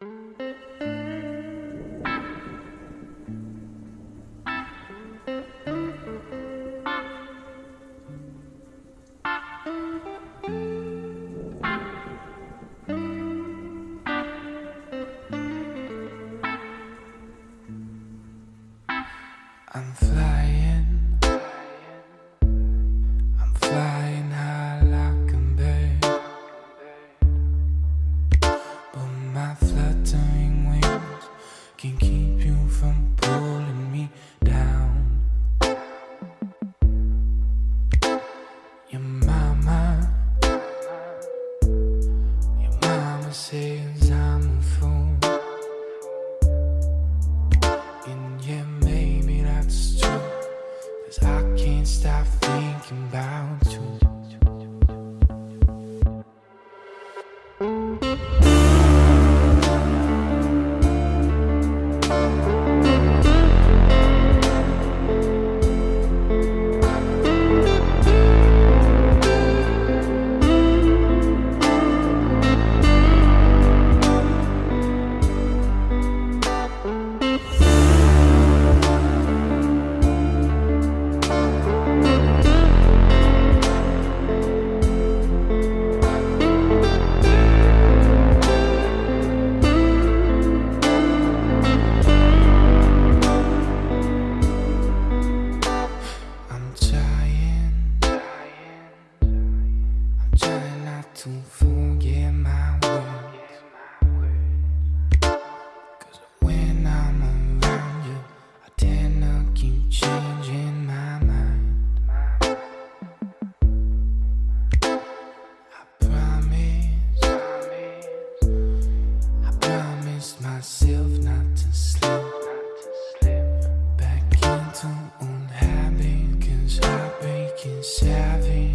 I'm flying. never says I'm a fool. And yeah, maybe that's true. Cause I can't stop thinking about you. promised myself not to slip Back into unhappy Cause heartbreak is heavy